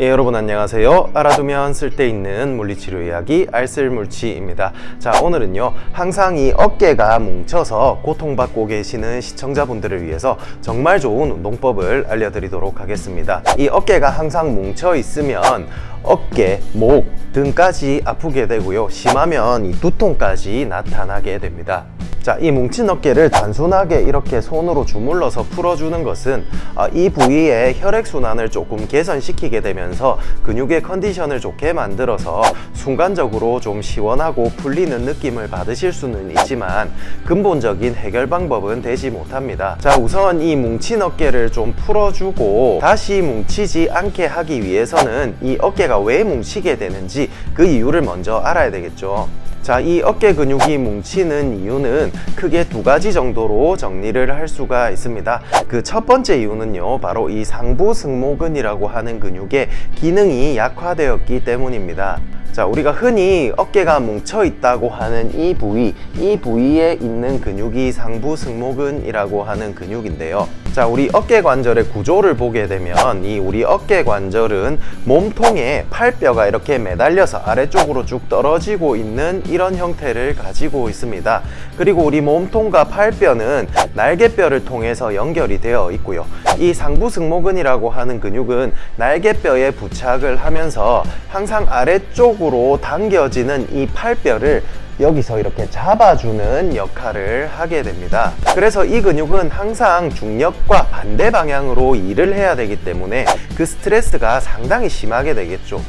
예, 여러분 안녕하세요. 알아두면 쓸데있는 물리치료 이야기 알쓸물치입니다. 자, 오늘은요. 항상 이 어깨가 뭉쳐서 고통받고 계시는 시청자분들을 위해서 정말 좋은 운동법을 알려드리도록 하겠습니다. 이 어깨가 항상 뭉쳐 있으면 어깨, 목 등까지 아프게 되고요. 심하면 이 두통까지 나타나게 됩니다. 자, 이 뭉친 어깨를 단순하게 이렇게 손으로 주물러서 풀어주는 것은 아, 이 부위의 혈액순환을 조금 개선시키게 되면서 근육의 컨디션을 좋게 만들어서 순간적으로 좀 시원하고 풀리는 느낌을 받으실 수는 있지만 근본적인 해결 방법은 되지 못합니다. 자, 우선 이 뭉친 어깨를 좀 풀어주고 다시 뭉치지 않게 하기 위해서는 이 어깨가 왜 뭉치게 되는지 그 이유를 먼저 알아야 되겠죠. 자, 이 어깨 근육이 뭉치는 이유는 크게 두 가지 정도로 정리를 할 수가 있습니다. 그 첫 번째 이유는요, 바로 이 상부 승모근이라고 하는 근육의 기능이 약화되었기 때문입니다. 자, 우리가 흔히 어깨가 뭉쳐 있다고 하는 이 부위, 이 부위에 있는 근육이 상부 승모근이라고 하는 근육인데요. 자, 우리 어깨 관절의 구조를 보게 되면 이 우리 어깨 관절은 몸통에 팔뼈가 이렇게 매달려서 아래쪽으로 쭉 떨어지고 있는 이런 형태를 가지고 있습니다. 그리고 우리 몸통과 팔뼈는 날개뼈를 통해서 연결이 되어 있고요. 이 상부 승모근이라고 하는 근육은 날개뼈에 부착을 하면서 항상 아래쪽으로 당겨지는 이 팔뼈를 여기서 이렇게 잡아주는 역할을 하게 됩니다. 그래서 이 근육은 항상 중력과 반대 방향으로 일을 해야 되기 때문에 그 스트레스가 상당히 심하게 되겠죠.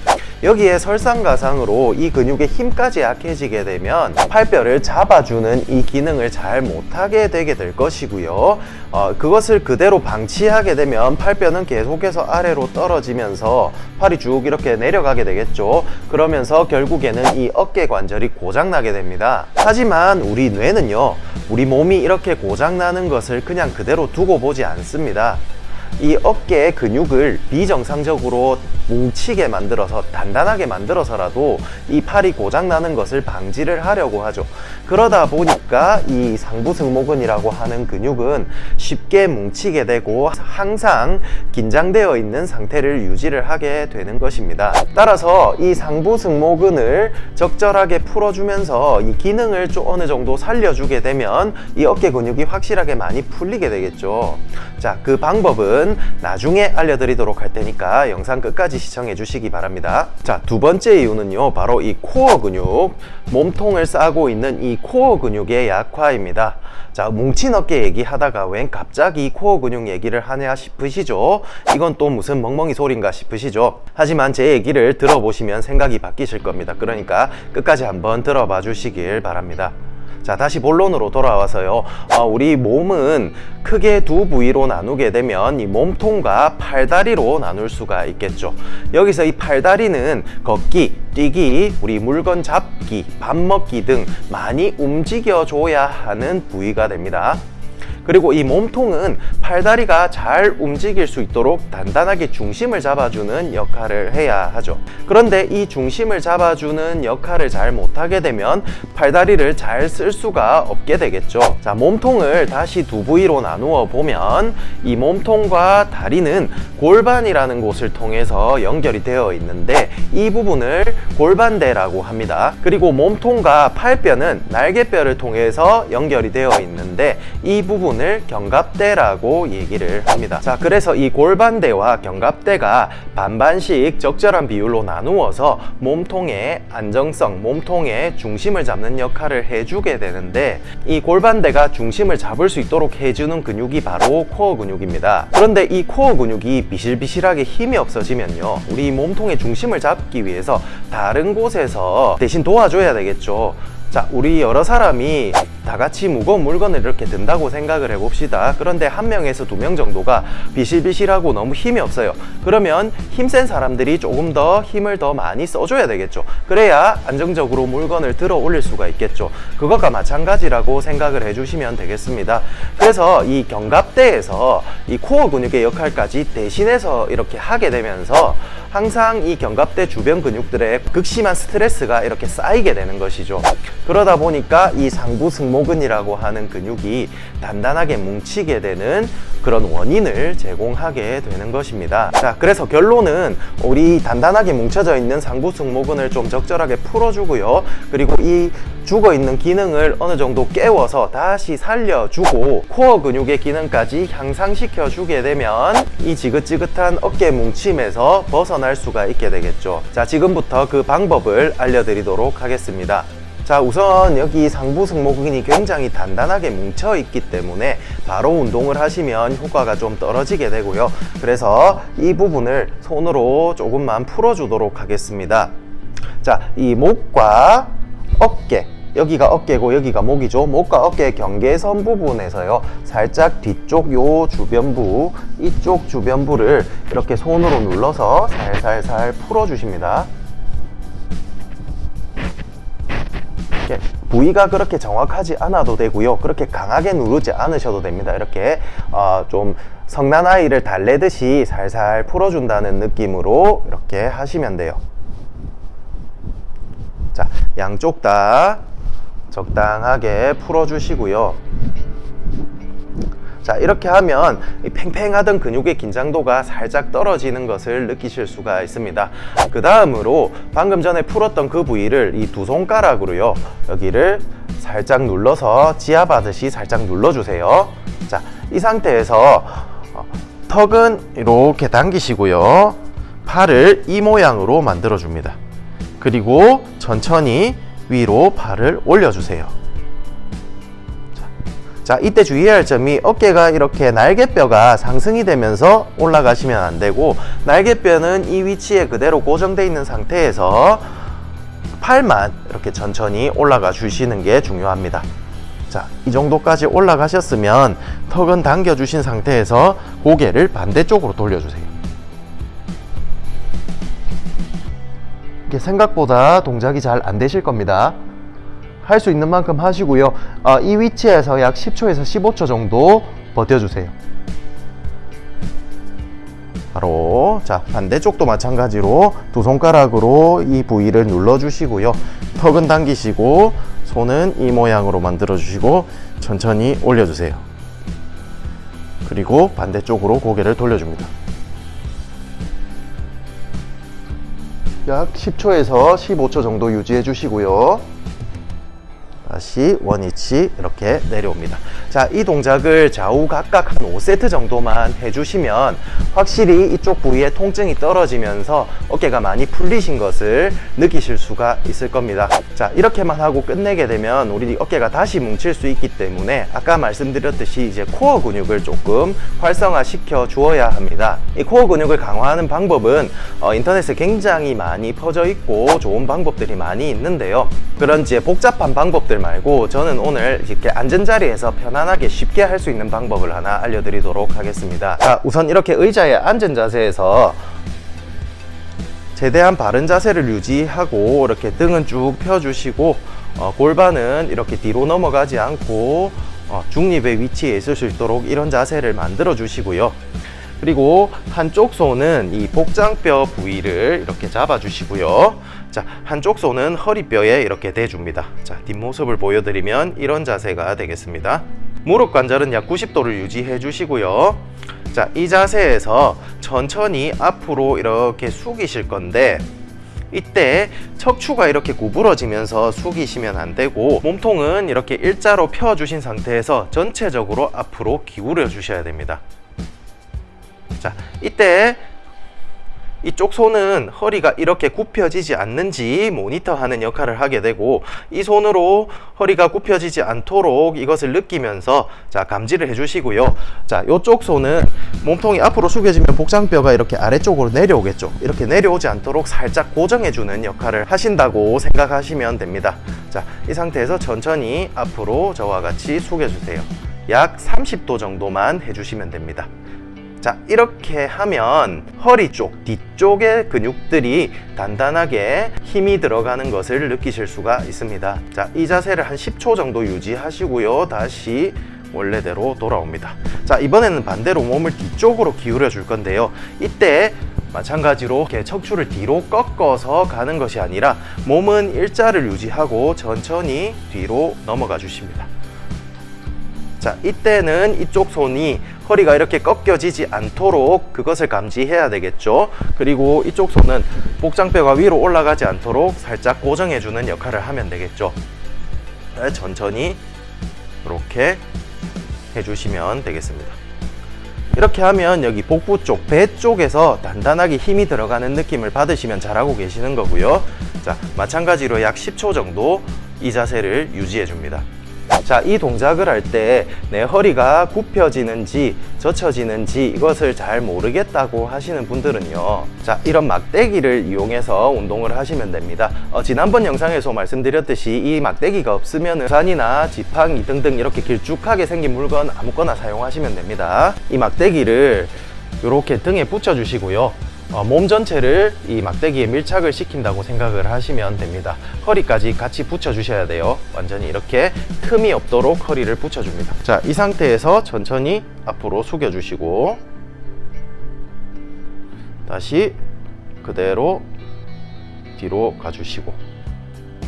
여기에 설상가상으로 이 근육의 힘까지 약해지게 되면 팔뼈를 잡아주는 이 기능을 잘 못하게 되게 될 것이고요. 어, 그것을 그대로 방치하게 되면 팔뼈는 계속해서 아래로 떨어지면서 팔이 쭉 이렇게 내려가게 되겠죠. 그러면서 결국에는 이 어깨 관절이 고장나게 됩니다. 하지만 우리 뇌는요, 우리 몸이 이렇게 고장나는 것을 그냥 그대로 두고 보지 않습니다. 이 어깨 근육을 비정상적으로 뭉치게 만들어서 단단하게 만들어서라도 이 팔이 고장나는 것을 방지를 하려고 하죠. 그러다 보니까 이 상부승모근이라고 하는 근육은 쉽게 뭉치게 되고 항상 긴장되어 있는 상태를 유지를 하게 되는 것입니다. 따라서 이 상부승모근을 적절하게 풀어주면서 이 기능을 좀 어느 정도 살려주게 되면 이 어깨 근육이 확실하게 많이 풀리게 되겠죠. 자그 방법은 나중에 알려드리도록 할 테니까 영상 끝까지 끝까지 시청해 주시기 바랍니다. 자 두 번째 이유는요 바로 이 코어 근육. 몸통을 싸고 있는 이 코어 근육의 약화입니다. 자 뭉친 어깨 얘기하다가 웬 갑자기 코어 근육 얘기를 하냐 싶으시죠? 이건 또 무슨 멍멍이 소린가 싶으시죠? 하지만 제 얘기를 들어보시면 생각이 바뀌실 겁니다. 그러니까 끝까지 한번 들어봐 주시길 바랍니다 자 다시 본론으로 돌아와서요. 어, 우리 몸은 크게 두 부위로 나누게 되면 이 몸통과 팔다리로 나눌 수가 있겠죠. 여기서 이 팔다리는 걷기, 뛰기, 우리 물건 잡기, 밥 먹기 등 많이 움직여 줘야 하는 부위가 됩니다 그리고 이 몸통은 팔다리가 잘 움직일 수 있도록 단단하게 중심을 잡아주는 역할을 해야 하죠. 그런데 이 중심을 잡아주는 역할을 잘 못하게 되면 팔다리를 잘 쓸 수가 없게 되겠죠. 자 몸통을 다시 두 부위로 나누어 보면 이 몸통과 다리는 골반이라는 곳을 통해서 연결이 되어 있는데 이 부분을 골반대라고 합니다. 그리고 몸통과 팔뼈는 날개뼈를 통해서 연결이 되어 있는데 이 부분 부분을 견갑대라고 얘기를 합니다. 자 그래서 이 골반대와 견갑대가 반반씩 적절한 비율로 나누어서 몸통의 안정성 몸통의 중심을 잡는 역할을 해주게 되는데 이 골반대가 중심을 잡을 수 있도록 해주는 근육이 바로 코어 근육입니다. 그런데 이 코어 근육이 비실비실하게 힘이 없어지면요 우리 몸통의 중심을 잡기 위해서 다른 곳에서 대신 도와줘야 되겠죠. 자 우리 여러 사람이 다 같이 무거운 물건을 이렇게 든다고 생각을 해봅시다. 그런데 한 명에서 두 명 정도가 비실비실하고 너무 힘이 없어요. 그러면 힘센 사람들이 조금 더 힘을 더 많이 써줘야 되겠죠. 그래야 안정적으로 물건을 들어 올릴 수가 있겠죠. 그것과 마찬가지라고 생각을 해주시면 되겠습니다. 그래서 이 견갑대에서 이 코어 근육의 역할까지 대신해서 이렇게 하게 되면서 항상 이 견갑대 주변 근육들에 극심한 스트레스가 이렇게 쌓이게 되는 것이죠. 그러다 보니까 이 상부 승 모근이라고 하는 근육이 단단하게 뭉치게 되는 그런 원인을 제공하게 되는 것입니다. 자, 그래서 결론은 우리 단단하게 뭉쳐져 있는 상부 승모근을 좀 적절하게 풀어주고요. 그리고 이 죽어 있는 기능을 어느 정도 깨워서 다시 살려주고 코어 근육의 기능까지 향상시켜 주게 되면 이 지긋지긋한 어깨 뭉침에서 벗어날 수가 있게 되겠죠. 자, 지금부터 그 방법을 알려드리도록 하겠습니다. 자 우선 여기 상부 승모근이 굉장히 단단하게 뭉쳐 있기 때문에 바로 운동을 하시면 효과가 좀 떨어지게 되고요. 그래서 이 부분을 손으로 조금만 풀어 주도록 하겠습니다. 자이 목과 어깨. 여기가 어깨고 여기가 목이죠. 목과 어깨 경계선 부분에서요. 살짝 뒤쪽 요 주변부 이쪽 주변부를 이렇게 손으로 눌러서 살살살 풀어 주십니다 이렇게 부위가 그렇게 정확하지 않아도 되고요. 그렇게 강하게 누르지 않으셔도 됩니다. 이렇게 어, 좀 성난 아이를 달래듯이 살살 풀어준다는 느낌으로 이렇게 하시면 돼요. 자 양쪽 다 적당하게 풀어주시고요 자 이렇게 하면 이 팽팽하던 근육의 긴장도가 살짝 떨어지는 것을 느끼실 수가 있습니다. 그 다음으로 방금 전에 풀었던 그 부위를 이 두 손가락으로요. 여기를 살짝 눌러서 지압하듯이 살짝 눌러주세요. 자 이 상태에서 어, 턱은 이렇게 당기시고요. 팔을 이 모양으로 만들어 줍니다. 그리고 천천히 위로 팔을 올려주세요 자 이때 주의해야 할 점이 어깨가 이렇게 날개뼈가 상승이 되면서 올라가시면 안 되고 날개뼈는 이 위치에 그대로 고정되어 있는 상태에서 팔만 이렇게 천천히 올라가 주시는 게 중요합니다. 자, 이 정도까지 올라가셨으면 턱은 당겨 주신 상태에서 고개를 반대쪽으로 돌려주세요. 이게 생각보다 동작이 잘 안 되실 겁니다 할 수 있는 만큼 하시고요. 어, 이 위치에서 약 10초에서 15초 정도 버텨주세요. 바로 자 반대쪽도 마찬가지로 두 손가락으로 이 부위를 눌러 주시고요. 턱은 당기시고 손은 이 모양으로 만들어 주시고 천천히 올려 주세요. 그리고 반대쪽으로 고개를 돌려줍니다. 약 10초에서 15초 정도 유지해 주시고요 다시 원위치 이렇게 내려옵니다. 자 이 동작을 좌우 각각 한 5세트 정도만 해주시면 확실히 이쪽 부위에 통증이 떨어지면서 어깨가 많이 풀리신 것을 느끼실 수가 있을 겁니다. 자 이렇게만 하고 끝내게 되면 우리 어깨가 다시 뭉칠 수 있기 때문에 아까 말씀드렸듯이 이제 코어 근육을 조금 활성화 시켜 주어야 합니다. 이 코어 근육을 강화하는 방법은 어, 인터넷에 굉장히 많이 퍼져 있고 좋은 방법들이 많이 있는데요. 그런 이제 복잡한 방법들 말고 저는 오늘 이렇게 앉은 자리에서 편안하게 쉽게 할 수 있는 방법을 하나 알려드리도록 하겠습니다. 자 우선 이렇게 의자에 앉은 자세에서 최대한 바른 자세를 유지하고 이렇게 등은 쭉 펴주시고 어, 골반은 이렇게 뒤로 넘어가지 않고 어, 중립의 위치에 있을 수 있도록 이런 자세를 만들어 주시고요 그리고 한쪽 손은 이 복장뼈 부위를 이렇게 잡아 주시고요. 자 한쪽 손은 허리뼈에 이렇게 대줍니다. 자 뒷모습을 보여드리면 이런 자세가 되겠습니다. 무릎 관절은 약 90도를 유지해 주시고요. 자 이 자세에서 천천히 앞으로 이렇게 숙이실 건데 이때 척추가 이렇게 구부러지면서 숙이시면 안 되고 몸통은 이렇게 일자로 펴 주신 상태에서 전체적으로 앞으로 기울여 주셔야 됩니다 자 이때 이쪽 손은 허리가 이렇게 굽혀지지 않는지 모니터하는 역할을 하게 되고 이 손으로 허리가 굽혀지지 않도록 이것을 느끼면서 자 감지를 해주시고요. 자 이쪽 손은 몸통이 앞으로 숙여지면 복장뼈가 이렇게 아래쪽으로 내려오겠죠. 이렇게 내려오지 않도록 살짝 고정해주는 역할을 하신다고 생각하시면 됩니다. 자이 상태에서 천천히 앞으로 저와 같이 숙여주세요. 약 30도 정도만 해주시면 됩니다 자 이렇게 하면 허리 쪽 뒤쪽의 근육들이 단단하게 힘이 들어가는 것을 느끼실 수가 있습니다. 자이 자세를 한 10초 정도 유지하시고요. 다시 원래대로 돌아옵니다. 자 이번에는 반대로 몸을 뒤쪽으로 기울여 줄 건데요. 이때 마찬가지로 이렇게 척추를 뒤로 꺾어서 가는 것이 아니라 몸은 일자를 유지하고 천천히 뒤로 넘어가 주십니다. 자, 이때는 이쪽 손이 허리가 이렇게 꺾여지지 않도록 그것을 감지해야 되겠죠. 그리고 이쪽 손은 복장뼈가 위로 올라가지 않도록 살짝 고정해주는 역할을 하면 되겠죠. 네, 천천히 이렇게 해주시면 되겠습니다. 이렇게 하면 여기 복부 쪽, 배 쪽에서 단단하게 힘이 들어가는 느낌을 받으시면 잘하고 계시는 거고요. 자, 마찬가지로 약 10초 정도 이 자세를 유지해 줍니다. 자, 이 동작을 할 때 내 허리가 굽혀지는지 젖혀지는지 이것을 잘 모르겠다고 하시는 분들은요. 자, 이런 막대기를 이용해서 운동을 하시면 됩니다. 어, 지난번 영상에서 말씀드렸듯이 이 막대기가 없으면 산이나 지팡이 등등 이렇게 길쭉하게 생긴 물건 아무거나 사용하시면 됩니다. 이 막대기를 이렇게 등에 붙여 주시고요. 어, 몸 전체를 이 막대기에 밀착을 시킨다고 생각을 하시면 됩니다. 허리까지 같이 붙여 주셔야 돼요. 완전히 이렇게 틈이 없도록 허리를 붙여 줍니다. 자, 이 상태에서 천천히 앞으로 숙여 주시고 다시 그대로 뒤로 가 주시고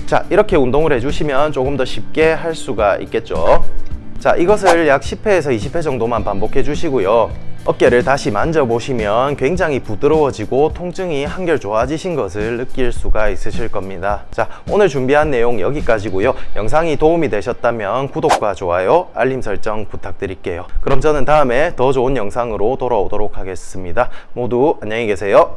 자, 이렇게 운동을 해 주시면 조금 더 쉽게 할 수가 있겠죠. 자, 이것을 약 10회에서 20회 정도만 반복해 주시고요. 어깨를 다시 만져보시면 굉장히 부드러워지고 통증이 한결 좋아지신 것을 느낄 수가 있으실 겁니다. 자, 오늘 준비한 내용 여기까지고요. 영상이 도움이 되셨다면 구독과 좋아요, 알림 설정 부탁드릴게요. 그럼 저는 다음에 더 좋은 영상으로 돌아오도록 하겠습니다. 모두 안녕히 계세요.